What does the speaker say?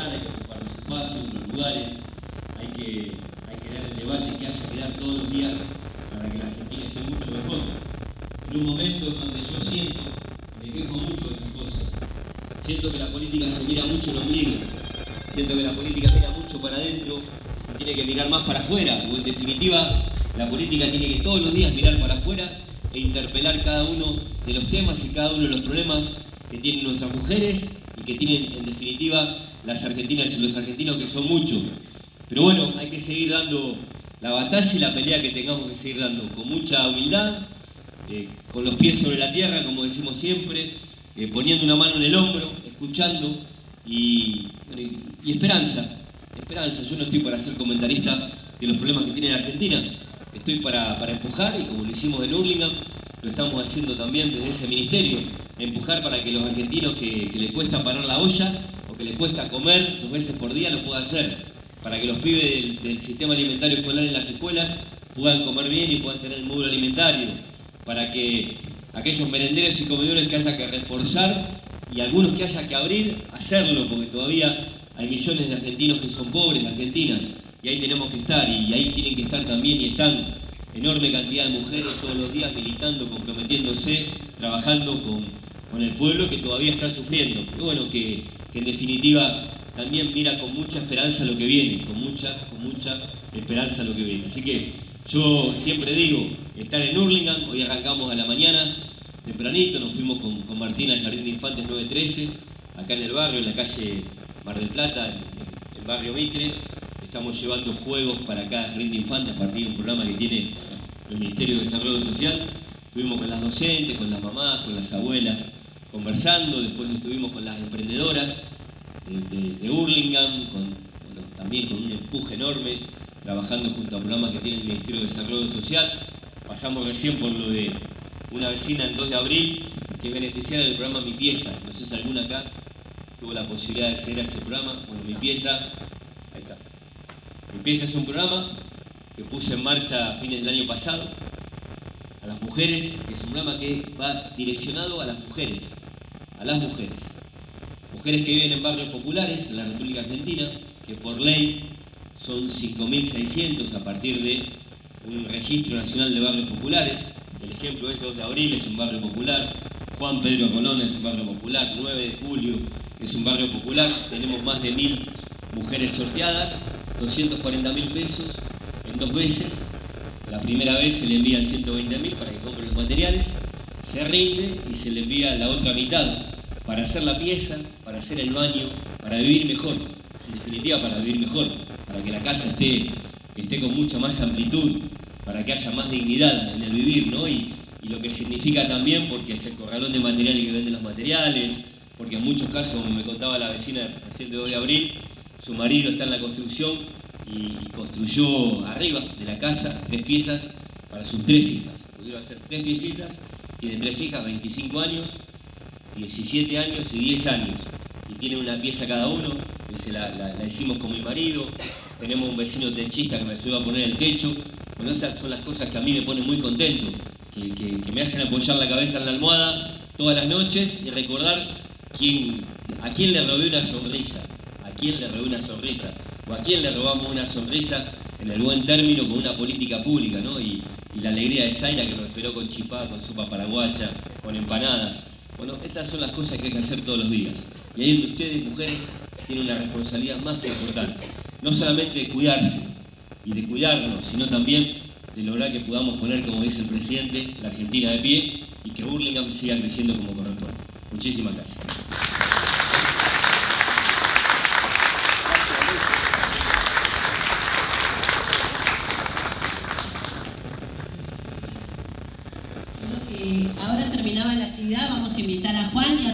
hay que ocupar los espacios, los lugares, hay que, dar el debate que haya que dar todos los días para que la Argentina esté mucho mejor. En un momento en donde yo siento, me quejo mucho de estas cosas, siento que la política se mira mucho en ombligo, siento que la política mira mucho para adentro y tiene que mirar más para afuera, o en definitiva la política tiene que todos los días mirar para afuera e interpelar cada uno de los temas y cada uno de los problemas que tienen nuestras mujeres y que tienen en definitiva las argentinas y los argentinos que son muchos. Pero bueno, hay que seguir dando la batalla y la pelea que tengamos que seguir dando con mucha humildad, eh, con los pies sobre la tierra, como decimos siempre, eh, poniendo una mano en el hombro, escuchando y, y, esperanza. Esperanza, yo no estoy para ser comentarista de los problemas que tiene la Argentina, estoy para, para empujar y como lo hicimos en Urlingham, lo estamos haciendo también desde ese ministerio, empujar para que los argentinos que, les cuesta parar la olla o que les cuesta comer dos veces por día lo puedan hacer, para que los pibes del sistema alimentario escolar en las escuelas puedan comer bien y puedan tener el módulo alimentario, para que aquellos merenderos y comedores que haya que reforzar y algunos que haya que abrir, hacerlo, porque todavía hay millones de argentinos que son pobres, argentinas, y ahí tenemos que estar, y ahí tienen que estar también, y están enorme cantidad de mujeres todos los días militando, comprometiéndose, trabajando con, con el pueblo que todavía está sufriendo. Pero bueno, que, que, en definitiva también mira con mucha esperanza lo que viene, con mucha, con mucha esperanza lo que viene. Así que yo siempre digo, estar en Hurlingham, hoy arrancamos a la mañana, tempranito, nos fuimos con, con Martina Jardín de Infantes 913, acá en el barrio, en la calle Mar del Plata, en el barrio Mitre, estamos llevando juegos para cada jardín de infantes a partir de un programa que tiene el Ministerio de Desarrollo Social. Estuvimos con las docentes, con las mamás, con las abuelas, conversando, después estuvimos con las emprendedoras de, de, de Hurlingham, también con un empuje enorme, trabajando junto a programas que tiene el Ministerio de Desarrollo Social. Pasamos recién por lo de una vecina el 2 de abril que es del programa Mi Pieza. No sé si alguna acá tuvo la posibilidad de acceder a ese programa. Bueno, Mi Pieza, ahí está. Empieza es un programa que puse en marcha a fines del año pasado a las mujeres, que es un programa que va direccionado a las mujeres, a las mujeres. Mujeres que viven en barrios populares en la República Argentina, que por ley son 5.600 a partir de un registro nacional de barrios populares. El ejemplo es 2 de abril, es un barrio popular. Juan Pedro Colón es un barrio popular. 9 de julio es un barrio popular. Tenemos más de 1.000 mujeres sorteadas 240 mil pesos en dos veces. La primera vez se le envían 120 mil para que compre los materiales, se rinde y se le envía la otra mitad para hacer la pieza, para hacer el baño, para vivir mejor. En definitiva, para vivir mejor, para que la casa esté, esté con mucha más amplitud, para que haya más dignidad en el vivir, ¿no? Y, lo que significa también, porque es el corralón de materiales que vende los materiales, porque en muchos casos, como me contaba la vecina recién de 2 de abril, su marido está en la construcción y construyó arriba de la casa tres piezas para sus tres hijas. Pudieron hacer tres piecitas, tiene tres hijas, 25 años, 17 años y 10 años. Y tiene una pieza cada uno, que la, la, hicimos con mi marido. Tenemos un vecino techista que me ayudó a poner el techo. Bueno, esas son las cosas que a mí me ponen muy contento, que, que, me hacen apoyar la cabeza en la almohada todas las noches y recordar a quién le robé una sonrisa quién le robó una sonrisa o a quién le robamos una sonrisa en el buen término con una política pública, ¿no? Y, y la alegría de Zaira que nos esperó con chipá, con sopa paraguaya, con empanadas. Bueno, estas son las cosas que hay que hacer todos los días. Y ahí donde ustedes, mujeres, tienen una responsabilidad más que importante. No solamente de cuidarse y de cuidarnos, sino también de lograr que podamos poner, como dice el presidente, la Argentina de pie y que Burlingame siga creciendo como corresponde. Muchísimas gracias. Ahora terminaba la actividad, vamos a invitar a Juan y a